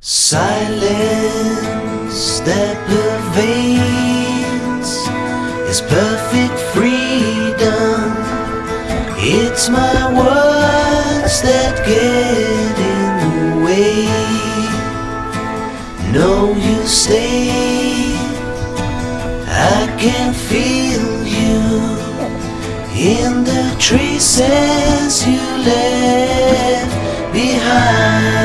Silence that pervades is perfect freedom. It's my words that get in the way. No, you stay. I can feel you in the traces you left behind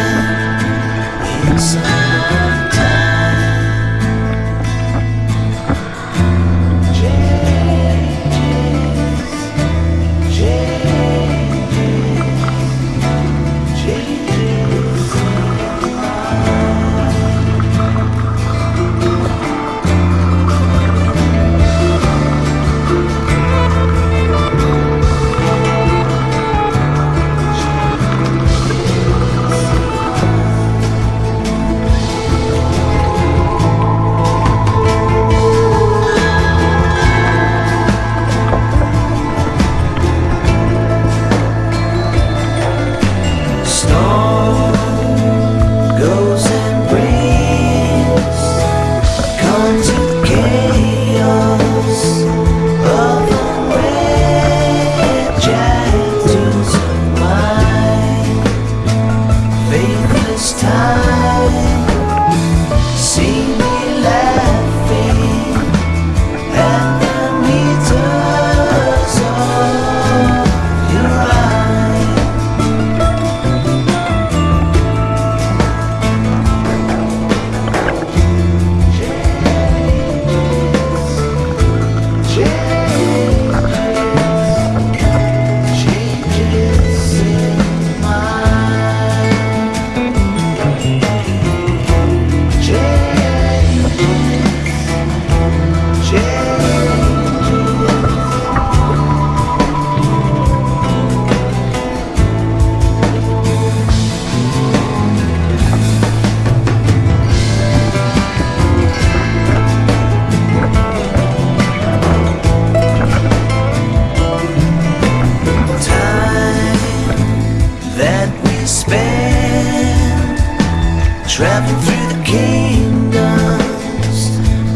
traveling through the kingdoms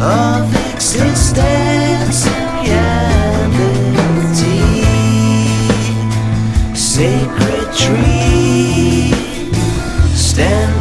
of existence and reality. Sacred tree, stand